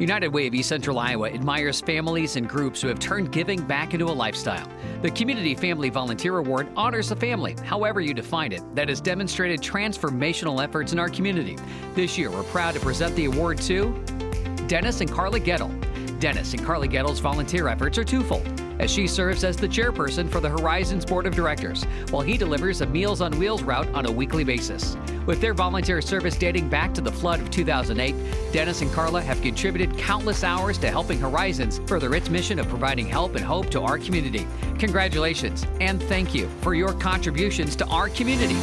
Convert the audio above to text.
United Way of East Central Iowa admires families and groups who have turned giving back into a lifestyle. The Community Family Volunteer Award honors a family, however you define it, that has demonstrated transformational efforts in our community. This year, we're proud to present the award to Dennis and Carla Gettle. Dennis and Carla Gettle's volunteer efforts are twofold, as she serves as the chairperson for the Horizons Board of Directors, while he delivers a Meals on Wheels route on a weekly basis. With their volunteer service dating back to the flood of 2008, Dennis and Carla have contributed countless hours to helping Horizons further its mission of providing help and hope to our community. Congratulations and thank you for your contributions to our community.